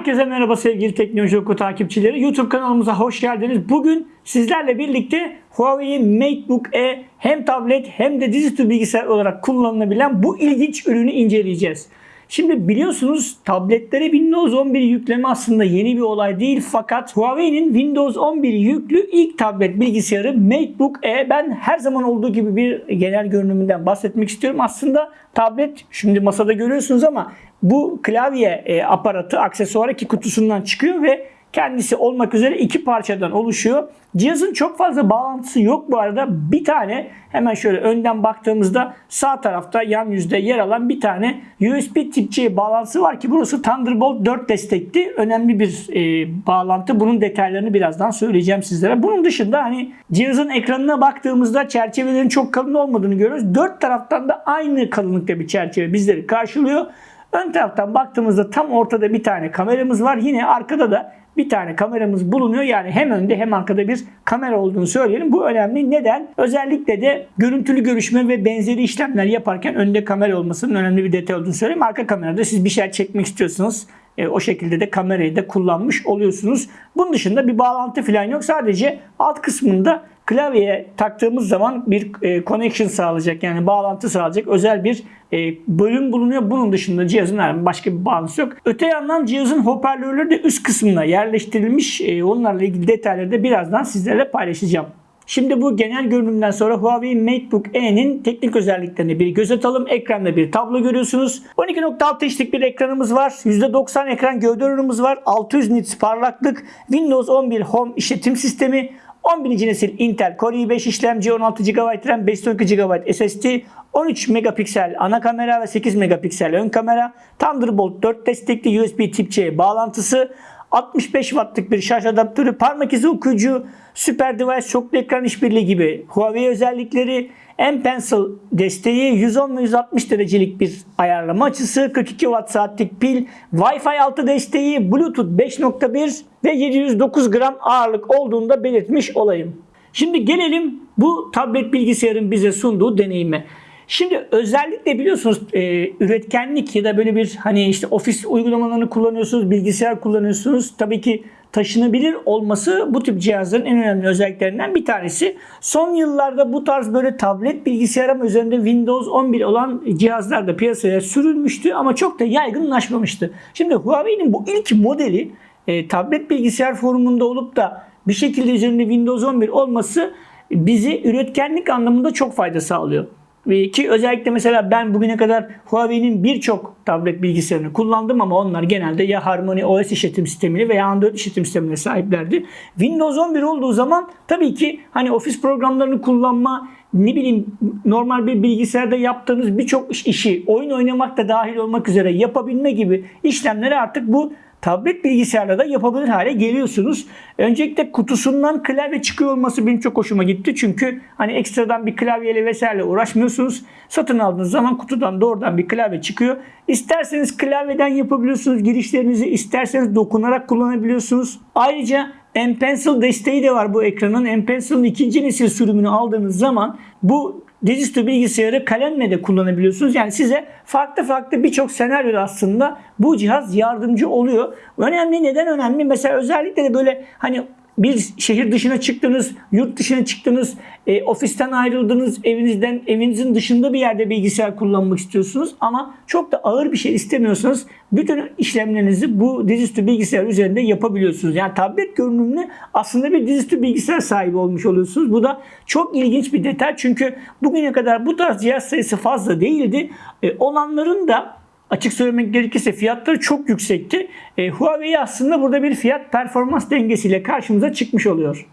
Herkese merhaba sevgili Teknoloji Oku takipçileri. YouTube kanalımıza hoş geldiniz. Bugün sizlerle birlikte Huawei MateBook E hem tablet hem de dizüstü bilgisayar olarak kullanılabilen bu ilginç ürünü inceleyeceğiz. Şimdi biliyorsunuz tabletlere Windows 11 yükleme aslında yeni bir olay değil fakat Huawei'nin Windows 11 yüklü ilk tablet bilgisayarı MateBook E ben her zaman olduğu gibi bir genel görünümünden bahsetmek istiyorum. Aslında tablet şimdi masada görüyorsunuz ama bu klavye e, aparatı aksesuarı ki kutusundan çıkıyor ve kendisi olmak üzere iki parçadan oluşuyor. Cihazın çok fazla bağlantısı yok bu arada. Bir tane hemen şöyle önden baktığımızda sağ tarafta yan yüzde yer alan bir tane USB tip C bağlantısı var ki burası Thunderbolt 4 destekli. Önemli bir e, bağlantı. Bunun detaylarını birazdan söyleyeceğim sizlere. Bunun dışında hani cihazın ekranına baktığımızda çerçevelerin çok kalın olmadığını görüyoruz. Dört taraftan da aynı kalınlıkta bir çerçeve bizleri karşılıyor. Ön taraftan baktığımızda tam ortada bir tane kameramız var. Yine arkada da bir tane kameramız bulunuyor. Yani hem önde hem arkada bir kamera olduğunu söyleyelim. Bu önemli. Neden? Özellikle de görüntülü görüşme ve benzeri işlemler yaparken önde kamera olmasının önemli bir detay olduğunu söyleyeyim. Arka kamerada siz bir şey çekmek istiyorsanız e, o şekilde de kamerayı da kullanmış oluyorsunuz. Bunun dışında bir bağlantı falan yok. Sadece alt kısmında klavyeye taktığımız zaman bir e, connection sağlayacak yani bağlantı sağlayacak özel bir e, bölüm bulunuyor. Bunun dışında cihazın herhangi başka bir bağlantısı yok. Öte yandan cihazın hoparlörleri de üst kısmına yerleştirilmiş. E, onlarla ilgili detayları da birazdan sizlerle paylaşacağım. Şimdi bu genel görünümden sonra Huawei MateBook E'nin teknik özelliklerine bir göz atalım. Ekranda bir tablo görüyorsunuz. 12.6 inçlik bir ekranımız var. %90 ekran gövde oranımız var. 600 nits parlaklık. Windows 11 Home işletim sistemi. 11. nesil Intel Core i5 işlemci 16 GB RAM 512 GB SSD 13 megapiksel ana kamera ve 8 megapiksel ön kamera Thunderbolt 4 destekli USB tip C bağlantısı 65 wattlık bir şarj adaptörü, parmak izi okuyucu, Super Device çoklu ekran işbirliği gibi Huawei özellikleri, M Pencil desteği, 110 ve 160 derecelik bir ayarlama açısı, 42 watt saatlik pil, Wi-Fi 6 desteği, Bluetooth 5.1 ve 709 gram ağırlık olduğunu da belirtmiş olayım. Şimdi gelelim bu tablet bilgisayarın bize sunduğu deneyime. Şimdi özellikle biliyorsunuz e, üretkenlik ya da böyle bir hani işte ofis uygulamalarını kullanıyorsunuz, bilgisayar kullanıyorsunuz. Tabii ki taşınabilir olması bu tip cihazların en önemli özelliklerinden bir tanesi. Son yıllarda bu tarz böyle tablet bilgisayar ama üzerinde Windows 11 olan cihazlar da piyasaya sürülmüştü ama çok da yaygınlaşmamıştı. Şimdi Huawei'nin bu ilk modeli e, tablet bilgisayar forumunda olup da bir şekilde üzerinde Windows 11 olması bizi üretkenlik anlamında çok fayda sağlıyor. Ki özellikle mesela ben bugüne kadar Huawei'nin birçok tablet bilgisayarını kullandım ama onlar genelde ya Harmony OS işletim sistemiyle veya Android işletim sistemine sahiplerdi. Windows 11 olduğu zaman tabii ki hani ofis programlarını kullanma, ne bileyim normal bir bilgisayarda yaptığınız birçok işi oyun oynamak da dahil olmak üzere yapabilme gibi işlemleri artık bu tablet bilgisayarla da yapabilir hale geliyorsunuz. Öncelikle kutusundan klavye çıkıyor olması benim çok hoşuma gitti. Çünkü hani ekstradan bir klavyeyle vesaire uğraşmıyorsunuz. Satın aldığınız zaman kutudan doğrudan bir klavye çıkıyor. İsterseniz klavyeden yapabiliyorsunuz girişlerinizi. isterseniz dokunarak kullanabiliyorsunuz. Ayrıca M Pencil desteği de var bu ekranın. M Pencil'ın ikinci nesil sürümünü aldığınız zaman bu dizüstü bilgisayarı kalemle de kullanabiliyorsunuz. Yani size farklı farklı birçok senaryoda aslında bu cihaz yardımcı oluyor. Önemli neden önemli? Mesela özellikle de böyle hani bir şehir dışına çıktınız, yurt dışına çıktınız, e, ofisten ayrıldınız, evinizden evinizin dışında bir yerde bilgisayar kullanmak istiyorsunuz ama çok da ağır bir şey istemiyorsanız bütün işlemlerinizi bu dizüstü bilgisayar üzerinde yapabiliyorsunuz. Yani tablet görünümlü aslında bir dizüstü bilgisayar sahibi olmuş oluyorsunuz. Bu da çok ilginç bir detay çünkü bugüne kadar bu tarz cihaz sayısı fazla değildi. E, olanların da açık söylemek gerekirse fiyatları çok yüksekti. E, Huawei aslında burada bir fiyat performans dengesiyle karşımıza çıkmış oluyor.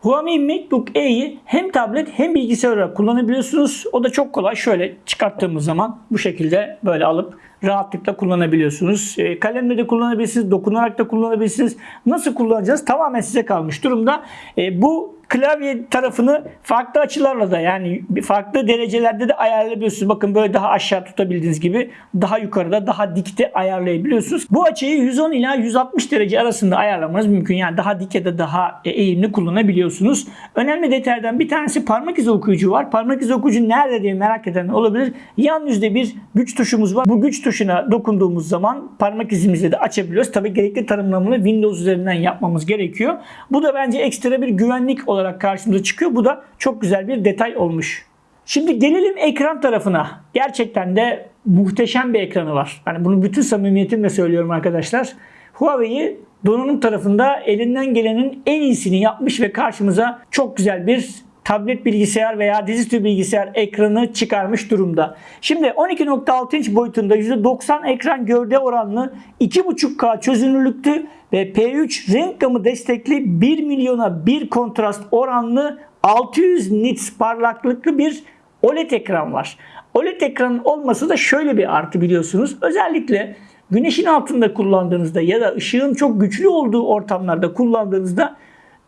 Huawei MateBook E'yi hem tablet hem bilgisayar olarak kullanabiliyorsunuz. O da çok kolay. Şöyle çıkarttığımız zaman bu şekilde böyle alıp rahatlıkla kullanabiliyorsunuz. E, kalemle de kullanabilirsiniz, dokunarak da kullanabilirsiniz. Nasıl kullanacağız tamamen size kalmış durumda. E, bu klavye tarafını farklı açılarla da yani farklı derecelerde de ayarlayabiliyorsunuz. Bakın böyle daha aşağı tutabildiğiniz gibi daha yukarıda daha dikte ayarlayabiliyorsunuz. Bu açıyı 110 ila 160 derece arasında ayarlamanız mümkün. Yani daha dik ya da daha e, eğimli kullanabiliyorsunuz. Önemli detaylardan bir tanesi parmak izi okuyucu var. Parmak izi okuyucu nerede diye merak eden olabilir. Yan yüzde bir güç tuşumuz var. Bu güç tuşuna dokunduğumuz zaman parmak izimizi de açabiliyoruz. Tabii gerekli tanımlamını Windows üzerinden yapmamız gerekiyor. Bu da bence ekstra bir güvenlik olarak karşımıza çıkıyor. Bu da çok güzel bir detay olmuş. Şimdi gelelim ekran tarafına. Gerçekten de muhteşem bir ekranı var. Yani bunu bütün samimiyetimle söylüyorum arkadaşlar. Huawei donanım tarafında elinden gelenin en iyisini yapmış ve karşımıza çok güzel bir tablet bilgisayar veya dizüstü bilgisayar ekranı çıkarmış durumda. Şimdi 12.6 inç boyutunda %90 ekran gövde oranlı 2.5K çözünürlüklü ve P3 renk gamı destekli 1 milyona 1 kontrast oranlı 600 nits parlaklıklı bir OLED ekran var. OLED ekranın olması da şöyle bir artı biliyorsunuz. Özellikle güneşin altında kullandığınızda ya da ışığın çok güçlü olduğu ortamlarda kullandığınızda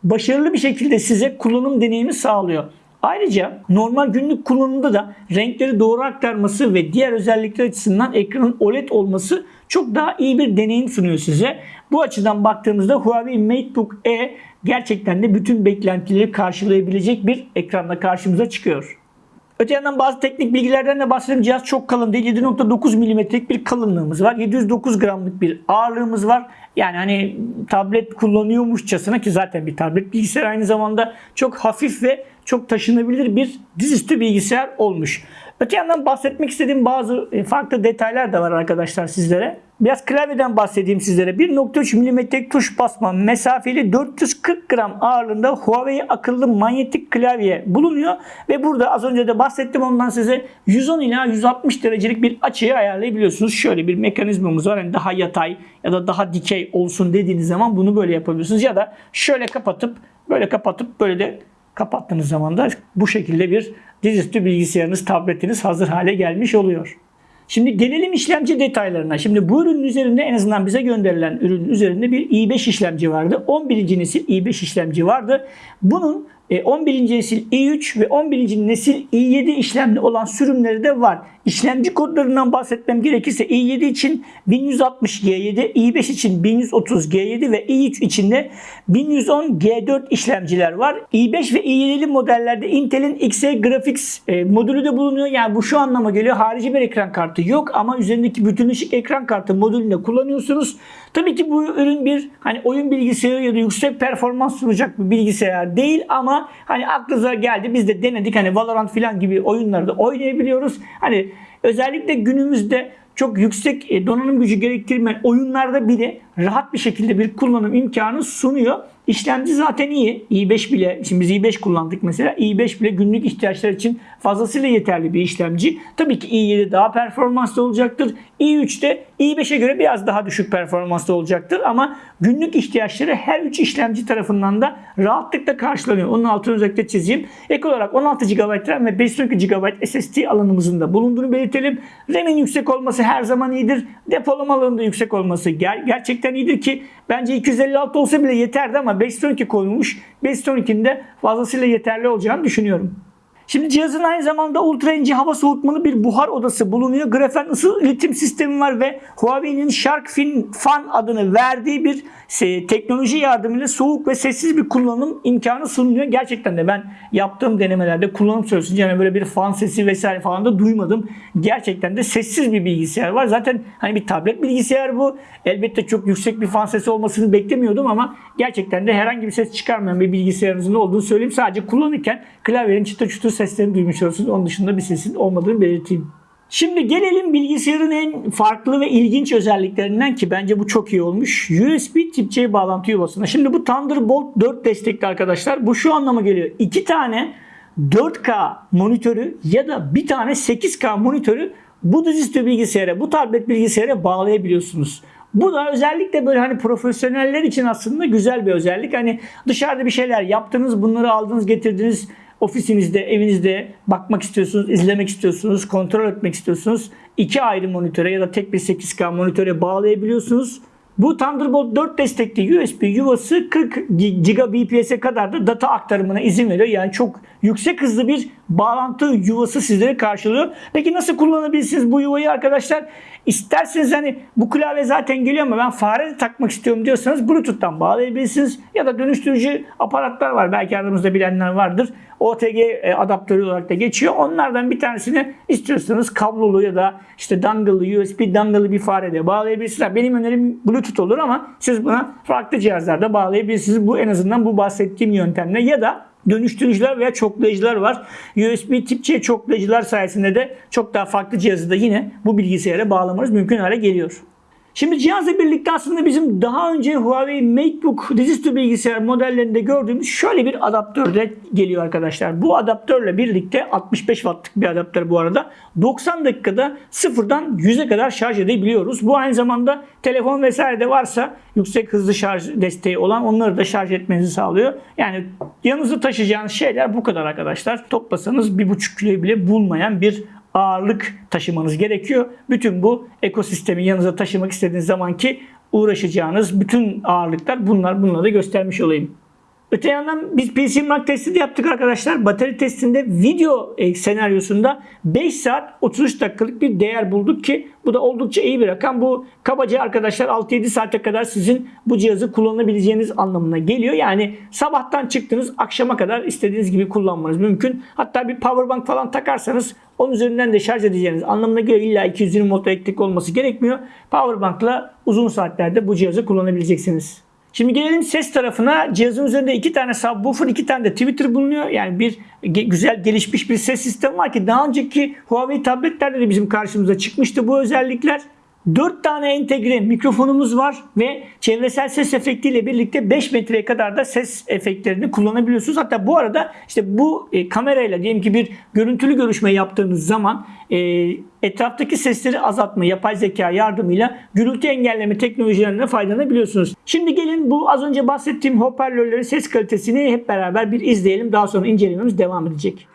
başarılı bir şekilde size kullanım deneyimi sağlıyor. Ayrıca normal günlük kullanımda da renkleri doğru aktarması ve diğer özellikler açısından ekranın OLED olması çok daha iyi bir deneyim sunuyor size. Bu açıdan baktığımızda Huawei MateBook E gerçekten de bütün beklentileri karşılayabilecek bir ekranla karşımıza çıkıyor. Öte yandan bazı teknik bilgilerden de bahsedeyim. Cihaz çok kalın değil. 7.9 milimetrelik bir kalınlığımız var. 709 gramlık bir ağırlığımız var. Yani hani tablet kullanıyormuşçasına ki zaten bir tablet bilgisayar aynı zamanda çok hafif ve çok taşınabilir bir dizüstü bilgisayar olmuş. Öte yandan bahsetmek istediğim bazı e, farklı detaylar da var arkadaşlar sizlere. Biraz klavyeden bahsedeyim sizlere. 1.3 mm tuş basma mesafeli 440 gram ağırlığında Huawei akıllı manyetik klavye bulunuyor. Ve burada az önce de bahsettim ondan size 110 ila 160 derecelik bir açıyı ayarlayabiliyorsunuz. Şöyle bir mekanizmamız var. Yani daha yatay ya da daha dikey olsun dediğiniz zaman bunu böyle yapabiliyorsunuz. Ya da şöyle kapatıp böyle kapatıp böyle de kapattığınız zaman da bu şekilde bir dizüstü bilgisayarınız, tabletiniz hazır hale gelmiş oluyor. Şimdi gelelim işlemci detaylarına. Şimdi bu ürünün üzerinde en azından bize gönderilen ürünün üzerinde bir i5 işlemci vardı. 11. nesil i5 işlemci vardı. Bunun 11. nesil i3 ve 11. nesil i7 işlemli olan sürümleri de var. İşlemci kodlarından bahsetmem gerekirse i7 için 1160G7, i5 için 1130G7 ve i3 için de 1110G4 işlemciler var. i5 ve i7'li modellerde Intel'in Xe Graphics e, modülü de bulunuyor. Yani bu şu anlama geliyor. Harici bir ekran kartı yok ama üzerindeki bütün ışık ekran kartı modülünü kullanıyorsunuz. Tabii ki bu ürün bir hani oyun bilgisayarı ya da yüksek performans sunacak bir bilgisayar değil ama hani aklınıza geldi biz de denedik hani Valorant falan gibi oyunlarda oynayabiliyoruz. Hani özellikle günümüzde çok yüksek e, donanım gücü gerektirmeyen oyunlarda bile rahat bir şekilde bir kullanım imkanı sunuyor. İşlemci zaten iyi. i5 bile, şimdi biz i5 kullandık mesela. i5 bile günlük ihtiyaçlar için fazlasıyla yeterli bir işlemci. Tabii ki i7 daha performanslı olacaktır. i3 de i5'e göre biraz daha düşük performanslı olacaktır. Ama günlük ihtiyaçları her 3 işlemci tarafından da rahatlıkla karşılanıyor. Onun altını özellikle çizeyim. Ek olarak 16 GB RAM ve 512 GB SSD alanımızın da bulunduğunu belirtelim. RAM'in yüksek olması her zaman iyidir. Depolama alanında yüksek olması ger gerçekten iyidir ki bence 256 olsa bile yeterdi ama 512 konulmuş. 512'nin de fazlasıyla yeterli olacağını düşünüyorum. Şimdi cihazın aynı zamanda ultra ince hava soğutmalı bir buhar odası bulunuyor. Grafen ısı iletim sistemi var ve Huawei'nin Shark Fin Fan adını verdiği bir teknoloji yardımıyla soğuk ve sessiz bir kullanım imkanı sunuyor. Gerçekten de ben yaptığım denemelerde kullanım süresince yani böyle bir fan sesi vesaire falan da duymadım. Gerçekten de sessiz bir bilgisayar var. Zaten hani bir tablet bilgisayar bu. Elbette çok yüksek bir fan sesi olmasını beklemiyordum ama gerçekten de herhangi bir ses çıkarmayan bir bilgisayarınızın olduğunu söyleyeyim. Sadece kullanırken klavyenin çıtır çıtır seslerini duymuş olursunuz. Onun dışında bir sesin olmadığını belirteyim. Şimdi gelelim bilgisayarın en farklı ve ilginç özelliklerinden ki bence bu çok iyi olmuş. USB tip C bağlantı yuvasına. Şimdi bu Thunderbolt 4 destekli arkadaşlar. Bu şu anlama geliyor. İki tane 4K monitörü ya da bir tane 8K monitörü bu dizüstü bilgisayara, bu tablet bilgisayara bağlayabiliyorsunuz. Bu da özellikle böyle hani profesyoneller için aslında güzel bir özellik. Hani dışarıda bir şeyler yaptınız, bunları aldınız, getirdiniz ofisinizde, evinizde bakmak istiyorsunuz, izlemek istiyorsunuz, kontrol etmek istiyorsunuz. İki ayrı monitöre ya da tek bir 8K monitöre bağlayabiliyorsunuz. Bu Thunderbolt 4 destekli USB yuvası 40 Gbps'e kadar da data aktarımına izin veriyor. Yani çok yüksek hızlı bir bağlantı yuvası sizlere karşılıyor. Peki nasıl kullanabilirsiniz bu yuvayı arkadaşlar? İsterseniz hani bu klavye zaten geliyor ama ben fare de takmak istiyorum diyorsanız Bluetooth'tan bağlayabilirsiniz. Ya da dönüştürücü aparatlar var. Belki aramızda bilenler vardır. OTG e, adaptörü olarak da geçiyor. Onlardan bir tanesini istiyorsanız kablolu ya da işte dongle'lı USB dongle'lı bir farede bağlayabilirsiniz. Benim önerim Bluetooth olur ama siz buna farklı cihazlarda bağlayabilirsiniz. Bu en azından bu bahsettiğim yöntemle ya da dönüştürücüler veya çoklayıcılar var. USB tip C çoklayıcılar sayesinde de çok daha farklı cihazı da yine bu bilgisayara bağlamanız mümkün hale geliyor. Şimdi cihazla birlikte aslında bizim daha önce Huawei MateBook dizüstü bilgisayar modellerinde gördüğümüz şöyle bir adaptör de geliyor arkadaşlar. Bu adaptörle birlikte 65 wattlık bir adaptör bu arada. 90 dakikada sıfırdan 100'e kadar şarj edebiliyoruz. Bu aynı zamanda telefon vesaire de varsa yüksek hızlı şarj desteği olan onları da şarj etmenizi sağlıyor. Yani yanınızda taşıyacağınız şeyler bu kadar arkadaşlar. Toplasanız 1,5 kilo bile bulmayan bir ağırlık taşımanız gerekiyor. Bütün bu ekosistemi yanınıza taşımak istediğiniz zaman ki uğraşacağınız bütün ağırlıklar bunlar. Bunları da göstermiş olayım. Öte yandan biz PC Mark testi de yaptık arkadaşlar. Batarya testinde video e, senaryosunda 5 saat 33 dakikalık bir değer bulduk ki bu da oldukça iyi bir rakam. Bu kabaca arkadaşlar 6-7 saate kadar sizin bu cihazı kullanabileceğiniz anlamına geliyor. Yani sabahtan çıktınız akşama kadar istediğiniz gibi kullanmanız mümkün. Hatta bir powerbank falan takarsanız onun üzerinden de şarj edeceğiniz anlamına geliyor. İlla 220 volt elektrik olması gerekmiyor. Powerbank'la uzun saatlerde bu cihazı kullanabileceksiniz. Şimdi gelelim ses tarafına. Cihazın üzerinde iki tane subwoofer, iki tane de tweeter bulunuyor. Yani bir güzel gelişmiş bir ses sistemi var ki daha önceki Huawei tabletlerde de bizim karşımıza çıkmıştı bu özellikler. 4 tane entegre mikrofonumuz var ve çevresel ses efektiyle birlikte 5 metreye kadar da ses efektlerini kullanabiliyorsunuz. Hatta bu arada işte bu e, kamerayla diyelim ki bir görüntülü görüşme yaptığınız zaman e, etraftaki sesleri azaltma yapay zeka yardımıyla gürültü engelleme teknolojilerine faydalanabiliyorsunuz. Şimdi gelin bu az önce bahsettiğim hoparlörlerin ses kalitesini hep beraber bir izleyelim. Daha sonra incelememiz devam edecek.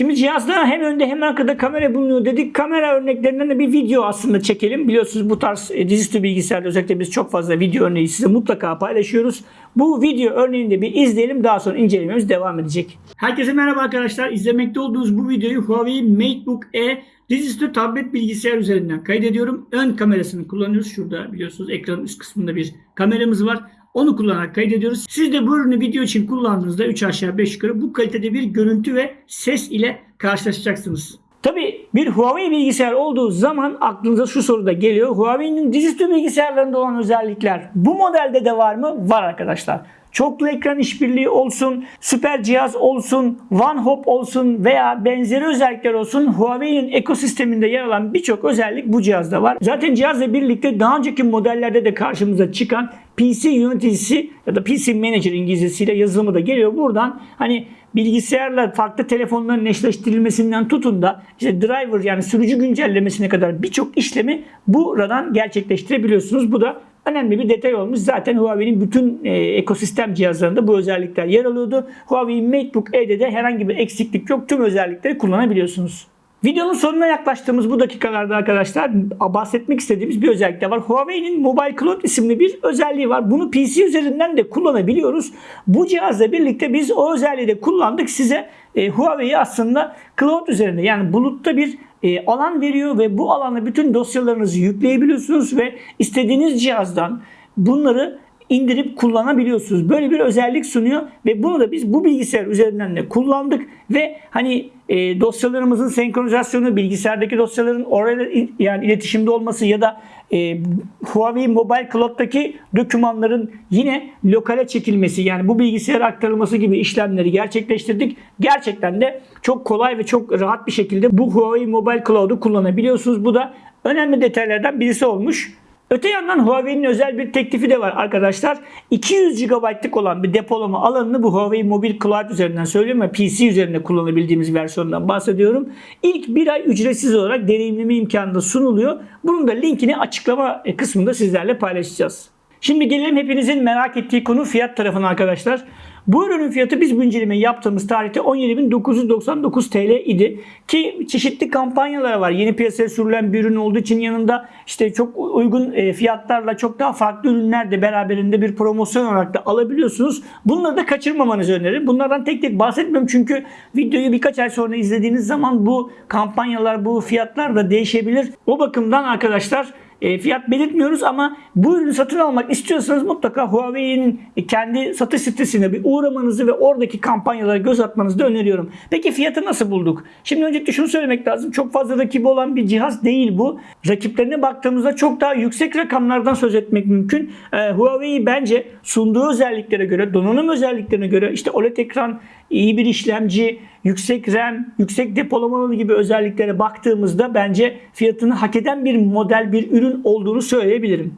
Şimdi cihazda hem önde hem arkada kamera bulunuyor dedik. Kamera örneklerinden de bir video aslında çekelim. Biliyorsunuz bu tarz e, dizüstü bilgisayarda özellikle biz çok fazla video örneği size mutlaka paylaşıyoruz. Bu video örneğini de bir izleyelim. Daha sonra incelememiz devam edecek. Herkese merhaba arkadaşlar. İzlemekte olduğunuz bu videoyu Huawei MateBook E dizüstü tablet bilgisayar üzerinden kaydediyorum. Ön kamerasını kullanıyoruz. Şurada biliyorsunuz ekranın üst kısmında bir kameramız var. Onu kullanarak kaydediyoruz. Siz de bu ürünü video için kullandığınızda 3 aşağı 5 yukarı bu kalitede bir görüntü ve ses ile karşılaşacaksınız. Tabi bir Huawei bilgisayar olduğu zaman aklınıza şu soru da geliyor. Huawei'nin dizüstü bilgisayarlarında olan özellikler bu modelde de var mı? Var arkadaşlar çoklu ekran işbirliği olsun, süper cihaz olsun, One Hop olsun veya benzeri özellikler olsun Huawei'nin ekosisteminde yer alan birçok özellik bu cihazda var. Zaten cihazla birlikte daha önceki modellerde de karşımıza çıkan PC yöneticisi ya da PC Manager İngilizcesiyle yazılımı da geliyor. Buradan hani bilgisayarla farklı telefonların eşleştirilmesinden tutun da işte driver yani sürücü güncellemesine kadar birçok işlemi buradan gerçekleştirebiliyorsunuz. Bu da önemli bir detay olmuş. Zaten Huawei'nin bütün e, ekosistem cihazlarında bu özellikler yer alıyordu. Huawei MateBook E'de de herhangi bir eksiklik yok. Tüm özellikleri kullanabiliyorsunuz. Videonun sonuna yaklaştığımız bu dakikalarda arkadaşlar bahsetmek istediğimiz bir özellik de var. Huawei'nin Mobile Cloud isimli bir özelliği var. Bunu PC üzerinden de kullanabiliyoruz. Bu cihazla birlikte biz o özelliği de kullandık. Size e, Huawei'yi aslında cloud üzerinde yani bulutta bir e, alan veriyor ve bu alana bütün dosyalarınızı yükleyebiliyorsunuz ve istediğiniz cihazdan bunları indirip kullanabiliyorsunuz. Böyle bir özellik sunuyor ve bunu da biz bu bilgisayar üzerinden de kullandık ve hani e, dosyalarımızın senkronizasyonu, bilgisayardaki dosyaların oraya yani iletişimde olması ya da e, Huawei Mobile Cloud'daki dokümanların yine lokale çekilmesi yani bu bilgisayara aktarılması gibi işlemleri gerçekleştirdik. Gerçekten de çok kolay ve çok rahat bir şekilde bu Huawei Mobile Cloud'u kullanabiliyorsunuz. Bu da önemli detaylardan birisi olmuş. Öte yandan Huawei'nin özel bir teklifi de var arkadaşlar. 200 GB'lık olan bir depolama alanını bu Huawei Mobile Cloud üzerinden söylüyorum ve PC üzerinde kullanabildiğimiz versiyondan bahsediyorum. İlk bir ay ücretsiz olarak deneyimleme imkanı da sunuluyor. Bunun da linkini açıklama kısmında sizlerle paylaşacağız. Şimdi gelelim hepinizin merak ettiği konu fiyat tarafına arkadaşlar. Bu ürünün fiyatı biz bu incelemeyi yaptığımız tarihte 17.999 TL idi. Ki çeşitli kampanyalar var. Yeni piyasaya sürülen bir ürün olduğu için yanında işte çok uygun e, fiyatlarla çok daha farklı ürünler de beraberinde bir promosyon olarak da alabiliyorsunuz. Bunları da kaçırmamanızı öneririm. Bunlardan tek tek bahsetmiyorum çünkü videoyu birkaç ay sonra izlediğiniz zaman bu kampanyalar, bu fiyatlar da değişebilir. O bakımdan arkadaşlar e, fiyat belirtmiyoruz ama bu ürünü satın almak istiyorsanız mutlaka Huawei'nin kendi satış sitesine bir uğramanızı ve oradaki kampanyalara göz atmanızı da öneriyorum. Peki fiyatı nasıl bulduk? Şimdi öncelikle şunu söylemek lazım. Çok fazla rakibi olan bir cihaz değil bu. Rakiplerine baktığımızda çok daha yüksek rakamlardan söz etmek mümkün. E, Huawei bence sunduğu özelliklere göre, donanım özelliklerine göre işte OLED ekran, iyi bir işlemci, yüksek RAM, yüksek depolamalı gibi özelliklere baktığımızda bence fiyatını hak eden bir model, bir ürün olduğunu söyleyebilirim.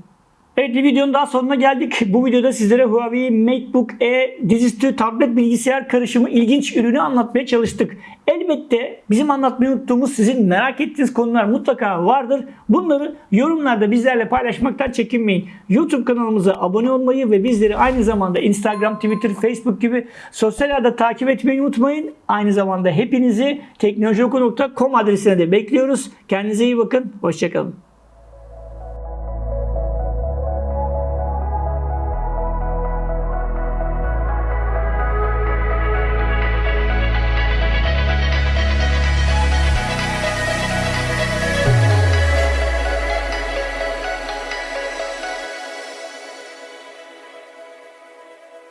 Evet videonun daha sonuna geldik. Bu videoda sizlere Huawei MateBook E dizüstü tablet bilgisayar karışımı ilginç ürünü anlatmaya çalıştık. Elbette bizim anlatmayı unuttuğumuz sizin merak ettiğiniz konular mutlaka vardır. Bunları yorumlarda bizlerle paylaşmaktan çekinmeyin. YouTube kanalımıza abone olmayı ve bizleri aynı zamanda Instagram, Twitter, Facebook gibi sosyal ağda takip etmeyi unutmayın. Aynı zamanda hepinizi teknolojioku.com adresine de bekliyoruz. Kendinize iyi bakın. Hoşçakalın.